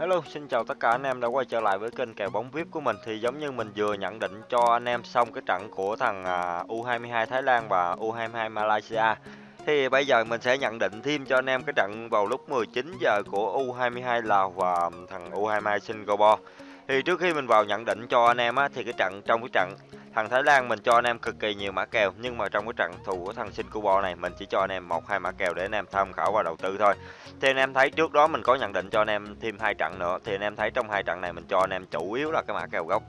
Hello, xin chào tất cả anh em đã quay trở lại với kênh kèo bóng VIP của mình. Thì giống như mình vừa nhận định cho anh em xong cái trận của thằng à, U22 Thái Lan và U22 Malaysia. Thì bây giờ mình sẽ nhận định thêm cho anh em cái trận vào lúc 19 giờ của U22 Lào và thằng U22 Singapore. Thì trước khi mình vào nhận định cho anh em á, thì cái trận trong cái trận thằng Thái Lan mình cho anh em cực kỳ nhiều mã kèo nhưng mà trong cái trận thù của thằng Singapore này mình chỉ cho anh em một hai mã kèo để anh em tham khảo và đầu tư thôi thì anh em thấy trước đó mình có nhận định cho anh em thêm hai trận nữa thì anh em thấy trong hai trận này mình cho anh em chủ yếu là cái mã kèo gốc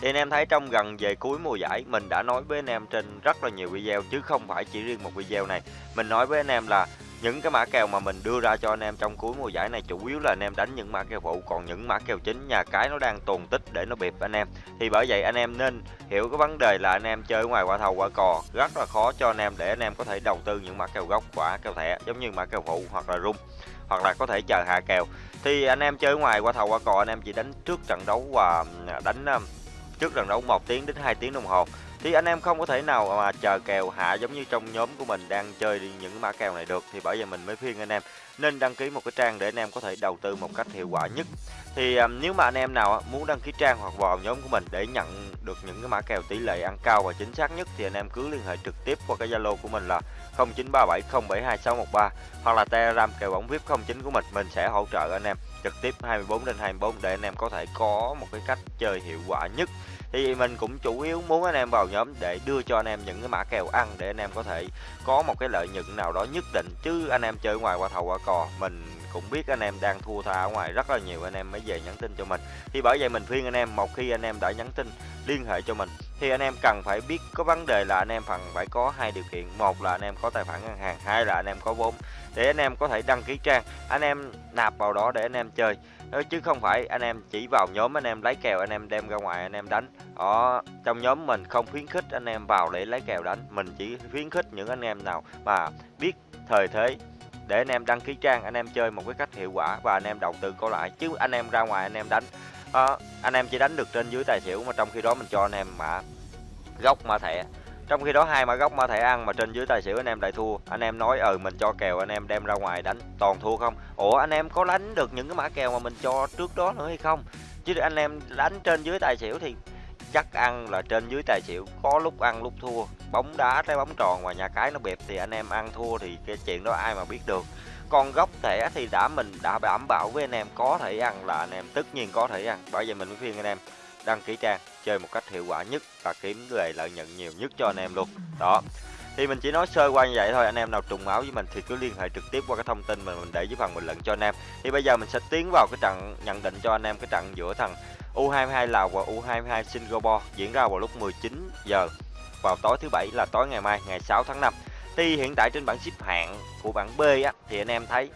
thì anh em thấy trong gần về cuối mùa giải mình đã nói với anh em trên rất là nhiều video chứ không phải chỉ riêng một video này mình nói với anh em là những cái mã kèo mà mình đưa ra cho anh em trong cuối mùa giải này chủ yếu là anh em đánh những mã kèo phụ, còn những mã kèo chính nhà cái nó đang tồn tích để nó bịp anh em. Thì bởi vậy anh em nên hiểu cái vấn đề là anh em chơi ngoài qua thầu qua cò, rất là khó cho anh em để anh em có thể đầu tư những mã kèo gốc quả, kèo thẻ, giống như mã kèo phụ hoặc là rung, hoặc là có thể chờ hạ kèo. Thì anh em chơi ngoài qua thầu qua cò, anh em chỉ đánh trước trận đấu và đánh trước trận đấu một tiếng đến 2 tiếng đồng hồ thì anh em không có thể nào mà chờ kèo hạ giống như trong nhóm của mình đang chơi những mã kèo này được thì bởi vậy mình mới khuyên anh em nên đăng ký một cái trang để anh em có thể đầu tư một cách hiệu quả nhất. Thì um, nếu mà anh em nào muốn đăng ký trang hoặc vào nhóm của mình để nhận được những cái mã kèo tỷ lệ ăn cao và chính xác nhất thì anh em cứ liên hệ trực tiếp qua cái Zalo của mình là 0937072613 hoặc là Telegram kèo bóng VIP 09 của mình mình sẽ hỗ trợ anh em trực tiếp 24 đến 24 để anh em có thể có một cái cách chơi hiệu quả nhất. Thì mình cũng chủ yếu muốn anh em vào nhóm để đưa cho anh em những cái mã kèo ăn để anh em có thể có một cái lợi nhuận nào đó nhất định. Chứ anh em chơi ngoài qua thầu qua cò, mình cũng biết anh em đang thua tha ở ngoài rất là nhiều anh em mới về nhắn tin cho mình thì bởi vậy mình khuyên anh em một khi anh em đã nhắn tin liên hệ cho mình thì anh em cần phải biết có vấn đề là anh em phần phải có hai điều kiện một là anh em có tài khoản ngân hàng hai là anh em có vốn để anh em có thể đăng ký trang anh em nạp vào đó để anh em chơi chứ không phải anh em chỉ vào nhóm anh em lấy kèo anh em đem ra ngoài anh em đánh ở trong nhóm mình không khuyến khích anh em vào để lấy kèo đánh mình chỉ khuyến khích những anh em nào mà biết thời thế để anh em đăng ký trang anh em chơi một cái cách hiệu quả và anh em đầu tư có lại chứ anh em ra ngoài anh em đánh đó, anh em chỉ đánh được trên dưới tài xỉu mà trong khi đó mình cho anh em mã gốc mã thẻ trong khi đó hai mã gốc mã thẻ ăn mà trên dưới tài xỉu anh em lại thua anh em nói ừ mình cho kèo anh em đem ra ngoài đánh toàn thua không ủa anh em có đánh được những cái mã kèo mà mình cho trước đó nữa hay không chứ anh em đánh trên dưới tài xỉu thì chắc ăn là trên dưới tài xỉu, có lúc ăn lúc thua. Bóng đá trái bóng tròn và nhà cái nó bẹp thì anh em ăn thua thì cái chuyện đó ai mà biết được. Còn gốc thẻ thì đã mình đã đảm bảo với anh em có thể ăn là anh em tất nhiên có thể ăn. Bởi vậy mình mới khuyên anh em đăng ký trang, chơi một cách hiệu quả nhất và kiếm về lợi nhuận nhiều nhất cho anh em luôn. Đó. Thì mình chỉ nói sơ qua như vậy thôi, anh em nào trùng máu với mình thì cứ liên hệ trực tiếp qua cái thông tin mà mình để dưới phần bình luận cho anh em. Thì bây giờ mình sẽ tiến vào cái trận, nhận định cho anh em cái trận giữa thằng U22 Lào và U22 Singapore diễn ra vào lúc 19 giờ vào tối thứ bảy là tối ngày mai ngày 6 tháng 5 thì hiện tại trên bảng xếp hạng của bảng B á thì anh em thấy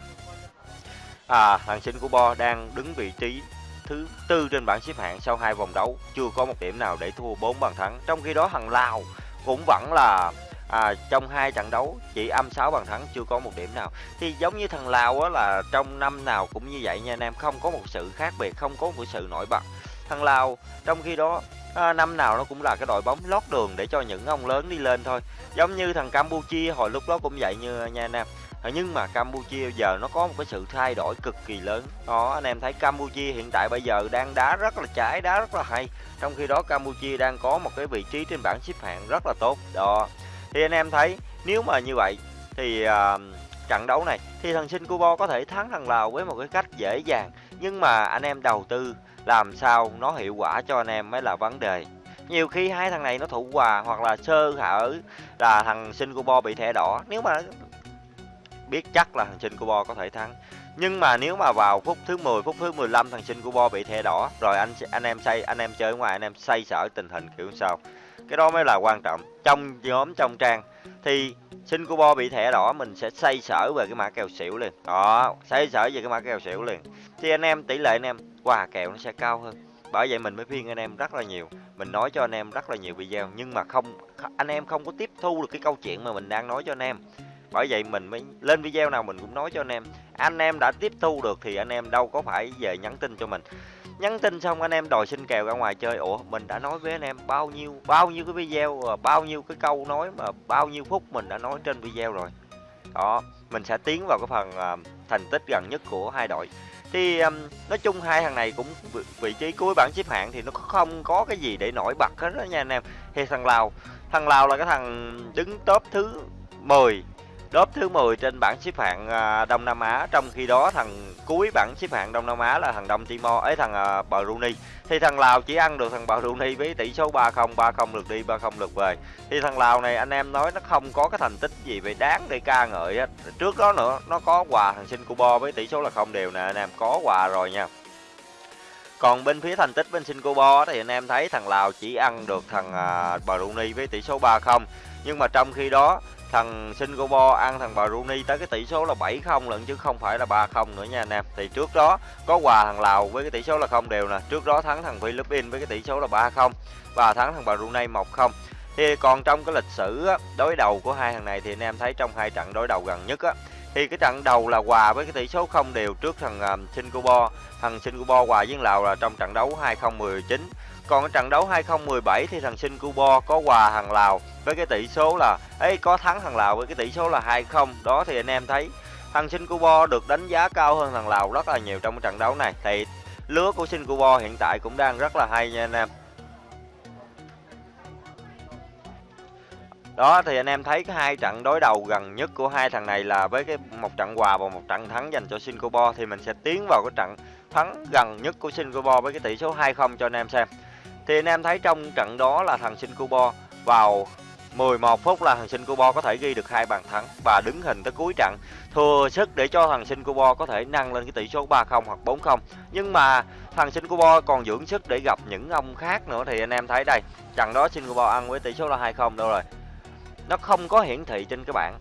à thằng Singapore đang đứng vị trí thứ tư trên bảng xếp hạng sau hai vòng đấu chưa có một điểm nào để thua 4 bàn thắng. Trong khi đó thằng Lào cũng vẫn là à, trong hai trận đấu chỉ âm 6 bàn thắng chưa có một điểm nào. Thì giống như thằng Lào á là trong năm nào cũng như vậy nha anh em không có một sự khác biệt không có một sự nổi bật thằng Lào. Trong khi đó à, năm nào nó cũng là cái đội bóng lót đường để cho những ông lớn đi lên thôi. Giống như thằng Campuchia hồi lúc đó cũng vậy như nha anh em. À, nhưng mà Campuchia giờ nó có một cái sự thay đổi cực kỳ lớn. Đó anh em thấy Campuchia hiện tại bây giờ đang đá rất là trái đá rất là hay. Trong khi đó Campuchia đang có một cái vị trí trên bảng xếp hạng rất là tốt. Đó. Thì anh em thấy nếu mà như vậy thì uh, trận đấu này thì thằng Singapore có thể thắng thằng Lào với một cái cách dễ dàng. Nhưng mà anh em đầu tư làm sao nó hiệu quả cho anh em mới là vấn đề. Nhiều khi hai thằng này nó thủ hòa hoặc là sơ hở là thằng Singapore bị thẻ đỏ. Nếu mà biết chắc là thằng Singapore có thể thắng. Nhưng mà nếu mà vào phút thứ 10 phút thứ 15 thằng Singapore bị thẻ đỏ, rồi anh anh em say, anh em chơi ngoài, anh em say sở tình hình kiểu sao cái đó mới là quan trọng. Trong nhóm, trong trang thì Singapore bị thẻ đỏ, mình sẽ say sở về cái mã kèo xỉu liền. Đó, say sở về cái mã kèo xỉu liền. Thì anh em, tỷ lệ anh em quà kèo nó sẽ cao hơn. Bởi vậy mình mới khuyên anh em rất là nhiều. Mình nói cho anh em rất là nhiều video, nhưng mà không anh em không có tiếp thu được cái câu chuyện mà mình đang nói cho anh em. Bởi vậy mình mới, lên video nào mình cũng nói cho anh em. Anh em đã tiếp thu được thì anh em đâu có phải về nhắn tin cho mình. Nhắn tin xong anh em đòi xin kèo ra ngoài chơi. Ủa, mình đã nói với anh em bao nhiêu bao nhiêu cái video ờ, bao nhiêu cái câu nói mà bao nhiêu phút mình đã nói trên video rồi. Đó, mình sẽ tiến vào cái phần, ờ, thành tích gần nhất của hai đội. Thì, nói chung hai thằng này cũng vị vị trí cuối bảng xếp hạng thì nó không có cái gì để nổi bật hết đó nha anh em. Thì thằng Lào thằng Lào là cái thằng đứng top thứ 10 Đốp thứ 10 trên bảng xếp hạng, à, Đông Nam Á, trong khi đó thằng cuối bảng xếp hạng Đông Nam Á là thằng Đông Timor ấy, thằng, à, Brunei. Thì thằng Lào chỉ ăn được thằng Brunei với tỷ số 3-0, 3-0 lượt đi, 3-0 lượt về. Thì thằng Lào này anh em nói nó không có cái thành tích gì về đáng để ca ngợi hết. Trước đó nữa, nó có quà thằng Singapore với tỷ số là không đều nè anh em, có quà rồi nha. Còn bên phía thành tích bên Singapore thì anh em thấy thằng Lào chỉ ăn được thằng, à, Brunei với tỷ số 3-0. Nhưng mà trong khi đó thằng Singapore ăn thằng Brunei tới cái tỷ số là 7-0 lận chứ không phải là 3-0 nữa nha anh em. Thì trước đó có quà thằng Lào với cái tỷ số là không đều nè, trước đó thắng thằng Philippines với cái tỷ số là 3-0 và thắng thằng Brunei 1-0. Thì còn trong cái lịch sử á, đối đầu của hai thằng này thì anh em thấy trong hai trận đối đầu gần nhất á thì cái trận đầu là hòa với cái tỷ số không đều trước thằng uh, Singapore. Thằng Singapore hòa với Lào là trong trận đấu 2019 còn ở trận đấu 2017 thì thằng Singapore có quà thằng Lào với cái tỷ số là ấy có thắng thằng Lào với cái tỷ số là 2-0. Đó thì anh em thấy, thằng Singapore được đánh giá cao hơn thằng Lào rất là nhiều trong cái trận đấu này. Thì lứa của Singapore hiện tại cũng đang rất là hay nha anh em. Đó, thì anh em thấy cái hai trận đối đầu gần nhất của hai thằng này là với cái một trận hòa và một trận thắng dành cho Singapore thì mình sẽ tiến vào cái trận thắng gần nhất của Singapore với cái tỷ số 2-0 cho anh em xem. Thì anh em thấy trong trận đó là thằng Singapore vào 11 phút là thằng Singapore có thể ghi được hai bàn thắng và đứng hình tới cuối trận. Thừa sức để cho thằng Singapore có thể nâng lên cái tỷ số 3-0 hoặc 4-0 nhưng mà thằng Singapore còn dưỡng sức để gặp những ông khác nữa thì anh em thấy đây, trận đó Singapore ăn với tỷ số là 2-0 đâu rồi. Nó không có hiển thị trên cái bảng.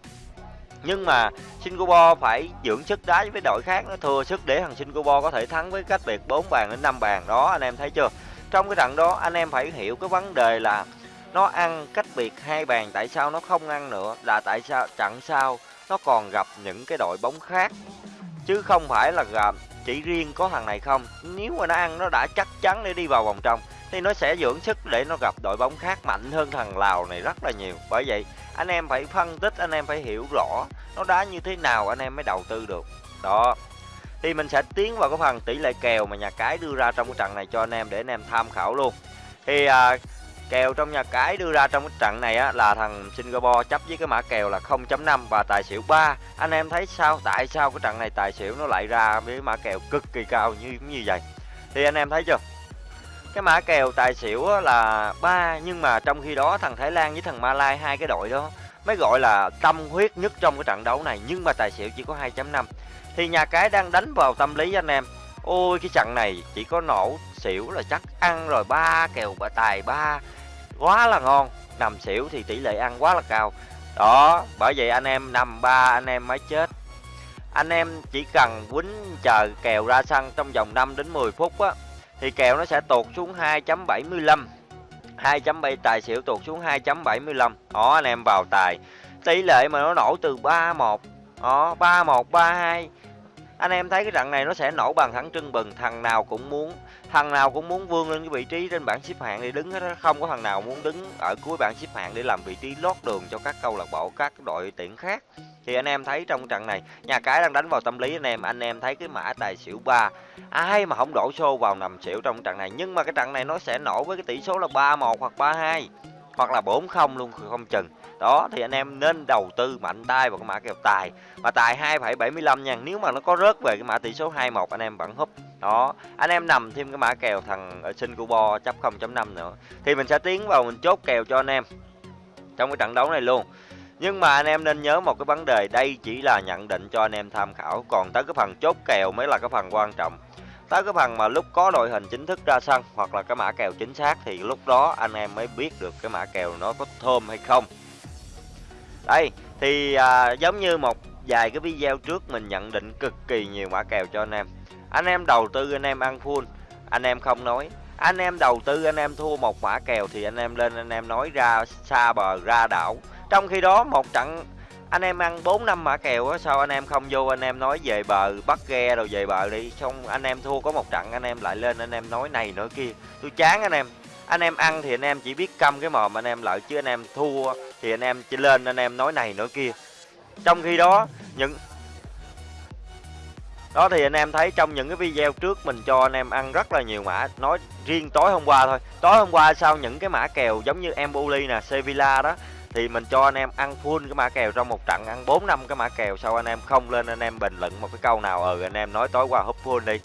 Nhưng mà Singapore phải dưỡng sức đá với đội khác nó thừa sức để thằng Singapore có thể thắng với cách biệt 4 bàn đến 5 bàn. Đó, anh em thấy chưa? Trong cái trận đó, anh em phải hiểu cái vấn đề là nó ăn cách biệt hai bàn, tại sao nó không ăn nữa, là tại sao, trận sau nó còn gặp những cái đội bóng khác. Chứ không phải là gặp chỉ riêng có thằng này không. Nếu mà nó ăn, nó đã chắc chắn để đi vào vòng trong, thì nó sẽ dưỡng sức để nó gặp đội bóng khác mạnh hơn thằng Lào này rất là nhiều. Bởi vậy, anh em phải phân tích, anh em phải hiểu rõ nó đá như thế nào, anh em mới đầu tư được. Đó thì mình sẽ tiến vào cái phần tỷ lệ kèo mà nhà cái đưa ra trong cái trận này cho anh em để anh em tham khảo luôn. Thì à, kèo trong nhà cái đưa ra trong cái trận này á là thằng Singapore chấp với cái mã kèo là 0.5 và tài xỉu 3 anh em thấy sao? Tại sao cái trận này tài xỉu nó lại ra với mã kèo cực kỳ cao như như vậy? Thì anh em thấy chưa? Cái mã kèo tài xỉu là ba nhưng mà trong khi đó thằng Thái Lan với thằng Malai hai cái đội đó mới gọi là tâm huyết nhất trong cái trận đấu này, nhưng mà tài xỉu chỉ có 2.5 thì nhà cái đang đánh vào tâm lý anh em, ôi, cái trận này chỉ có nổ xỉu là chắc ăn rồi, ba kèo bà tài, ba, quá là ngon. Nằm xỉu thì tỷ lệ ăn quá là cao. Đó, bởi vậy anh em nằm ba, anh em mới chết. Anh em chỉ cần quýnh chờ kèo ra sân trong vòng 5 đến 10 phút á, thì kèo nó sẽ tụt xuống 2.75 2.7 tài xỉu tụt xuống 2.75 đó, anh em vào tài. Tỷ lệ mà nó nổ từ 31 đó 3-1 3-2 anh em thấy cái trận này nó sẽ nổ bằng thẳng trưng bừng, thằng nào cũng muốn thằng nào cũng muốn vươn lên cái vị trí trên bảng xếp hạng để đứng hết không có thằng nào muốn đứng ở cuối bảng xếp hạng để làm vị trí lót đường cho các câu lạc bộ các đội tuyển khác. Thì anh em thấy trong trận này nhà cái đang đánh vào tâm lý anh em anh em thấy cái mã tài xỉu 3 ai mà không đổ xô vào nằm xỉu trong trận này. Nhưng mà cái trận này nó sẽ nổ với cái tỷ số là 3-1 hoặc 3-2 hoặc là 4-0 luôn không chừng. Đó thì anh em nên đầu tư mạnh tay vào cái mã kèo tài. Mà tài 2,75 nha nếu mà nó có rớt về cái mã tỷ số 21 anh em vẫn húp đó anh em nằm thêm cái mã kèo thằng ờ, ở Singapore chấp 0.5 nữa. Thì mình sẽ tiến vào mình chốt kèo cho anh em trong cái trận đấu này luôn. Nhưng mà anh em nên nhớ một cái vấn đề đây chỉ là nhận định cho anh em tham khảo. Còn tới cái phần chốt kèo mới là cái phần quan trọng. Tới cái phần mà lúc có đội hình chính thức ra sân hoặc là cái mã kèo chính xác thì lúc đó anh em mới biết được cái mã kèo nó có thơm hay không. Đây thì à, giống như một vài cái video trước mình nhận định cực kỳ nhiều mã kèo cho anh em anh em đầu tư anh em ăn full anh em không nói anh em đầu tư anh em thua một mã kèo thì anh em lên anh em nói ra xa bờ ra đảo trong khi đó một trận anh em ăn 4 năm mã kèo á sao anh em không vô anh em nói về bờ bắt ghe rồi về bờ đi xong anh em thua có một trận anh em lại lên anh em nói này nữa kia tôi chán anh em anh em ăn thì anh em chỉ biết câm cái mồm anh em lợi chứ anh em thua thì anh em chỉ lên anh em nói này nữa kia trong khi đó những đó, thì anh em thấy trong những cái video trước mình cho anh em ăn rất là nhiều mã. Nói riêng tối hôm qua thôi. Tối hôm qua sau những cái mã kèo giống như Emboli nè, Sevilla đó, thì mình cho anh em ăn full cái mã kèo trong một trận, ăn 4 năm cái mã kèo sau anh em không lên anh em bình luận một cái câu nào ừ anh em nói tối qua húp full đi.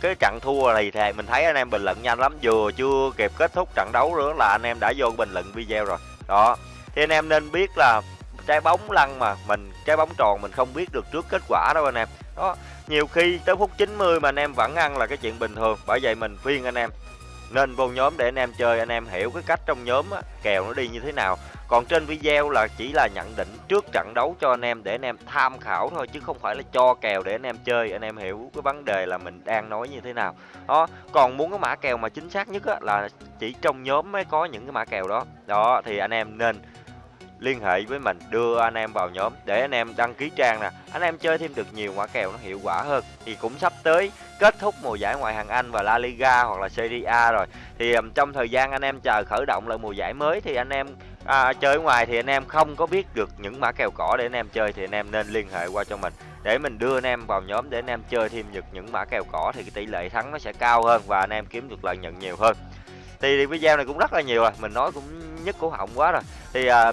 Cái trận thua này thì mình thấy anh em bình luận nhanh lắm, vừa chưa kịp kết thúc trận đấu nữa là anh em đã vô bình luận video rồi. Đó, thì anh em nên biết là trái bóng lăn mà, mình, trái bóng tròn mình không biết được trước kết quả đâu anh em. Đó nhiều khi tới phút 90 mà anh em vẫn ăn là cái chuyện bình thường bởi vậy mình khuyên anh em. Nên vô nhóm để anh em chơi anh em hiểu cái cách trong nhóm á, kèo nó đi như thế nào. Còn trên video là chỉ là nhận định trước trận đấu cho anh em để anh em tham khảo thôi chứ không phải là cho kèo để anh em chơi. Anh em hiểu cái vấn đề là mình đang nói như thế nào. Đó còn muốn cái mã kèo mà chính xác nhất á, là chỉ trong nhóm mới có những cái mã kèo đó. Đó thì anh em nên liên hệ với mình đưa anh em vào nhóm để anh em đăng ký trang nè. Anh em chơi thêm được nhiều mã kèo nó hiệu quả hơn. Thì cũng sắp tới kết thúc mùa giải ngoại hạng Anh và La Liga hoặc là Serie A rồi. Thì trong thời gian anh em chờ khởi động lại mùa giải mới thì anh em à, chơi ngoài thì anh em không có biết được những mã kèo cỏ để anh em chơi thì anh em nên liên hệ qua cho mình. Để mình đưa anh em vào nhóm để anh em chơi thêm được những mã kèo cỏ thì cái tỷ lệ thắng nó sẽ cao hơn và anh em kiếm được lợi nhuận nhiều hơn. Thì video này cũng rất là nhiều rồi mình nói cũng nhất cổ họng quá rồi. Thì à,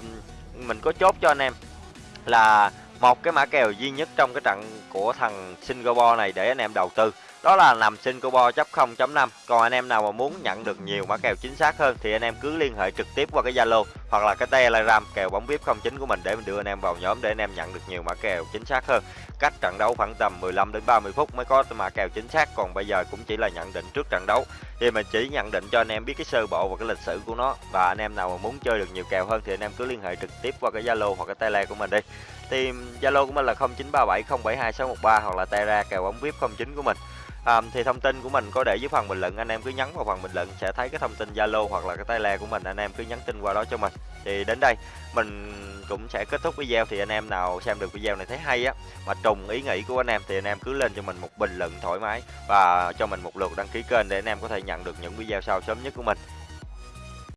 mình có chốt cho anh em là một cái mã kèo duy nhất trong cái trận của thằng Singapore này để anh em đầu tư đó là nằm Singapore chấp 0.5 còn anh em nào mà muốn nhận được nhiều mã kèo chính xác hơn thì anh em cứ liên hệ trực tiếp qua cái Zalo hoặc là cái Telegram kèo bóng VIP 09 của mình để mình đưa anh em vào nhóm để anh em nhận được nhiều mã kèo chính xác hơn. Cách trận đấu khoảng tầm 15 đến 30 phút mới có mã kèo chính xác. Còn bây giờ cũng chỉ là nhận định trước trận đấu. Thì mình chỉ nhận định cho anh em biết cái sơ bộ và cái lịch sử của nó. Và anh em nào mà muốn chơi được nhiều kèo hơn thì anh em cứ liên hệ trực tiếp qua cái Zalo hoặc cái Tele của mình đi. Thì Zalo của mình là 0937072613 hoặc là Tele kèo bóng VIP 09 của mình à, thì thông tin của mình có để dưới phần bình luận anh em cứ nhấn vào phần bình luận sẽ thấy cái thông tin Zalo hoặc là cái tay lè của mình anh em cứ nhắn tin qua đó cho mình. Thì đến đây mình cũng sẽ kết thúc video thì anh em nào xem được video này thấy hay á mà trùng ý nghĩ của anh em thì anh em cứ lên cho mình một bình luận thoải mái và cho mình một lượt đăng ký kênh để anh em có thể nhận được những video sau sớm nhất của mình.